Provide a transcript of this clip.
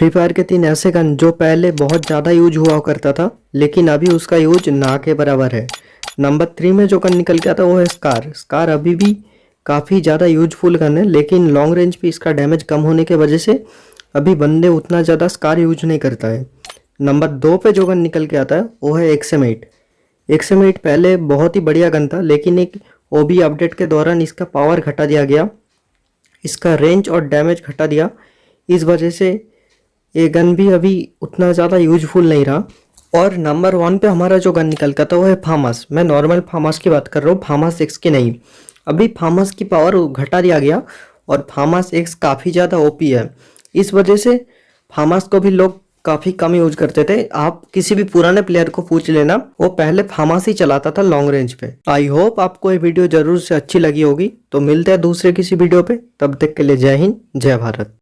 Free fire के तीन ऐसे गन जो पहले बहुत ज़्यादा यूज़ हुआ करता था, लेकिन अभी उसका यूज़ ना के बराबर है। नंबर थ्री में जो गन निकल के आता वो है स्कार स्कार अभी भी काफ़ी ज़्यादा यूजफुल गन है, लेकिन लॉन्ग रेंज पे इसका डैमेज कम होने के वजह से अभी बंदे उतना ज़्यादा स्कार यूज़ नहीं करता है। नंबर दो पे जो गन निकल के आता है, वो है एक्सएम एट पहले बहुत ही बढ़िया गन था, लेकिन एक ओबी अपडेट के दौरान इसका पावर घटा दिया गया। इसका रेंज और डैमेज घटा दिया। इस वजह से ये गन भी अभी उतना ज़्यादा यूजफुल नहीं रहा। और नंबर वन पे हमारा जो गन निकल का था, वो है फार्मास मैं नॉर्मल फार्मास की बात कर रहा हूँ फार्मास एक्स की नहीं। अभी फार्मास की पावर घटा दिया गया और फार्मास एक्स काफ़ी ज़्यादा ओपी है। इस वजह से फार्मास को भी लोग काफ़ी कम यूज़ करते थे। आप किसी भी पुराने प्लेयर को पूछ लेना, वो पहले फार्मास ही चलाता था लॉन्ग रेंज पे। आई होप आपको ये वीडियो ज़रूर से अच्छी लगी होगी। तो मिलते हैं दूसरे किसी वीडियो पे। तब तक के लिए जय हिंद, जय भारत।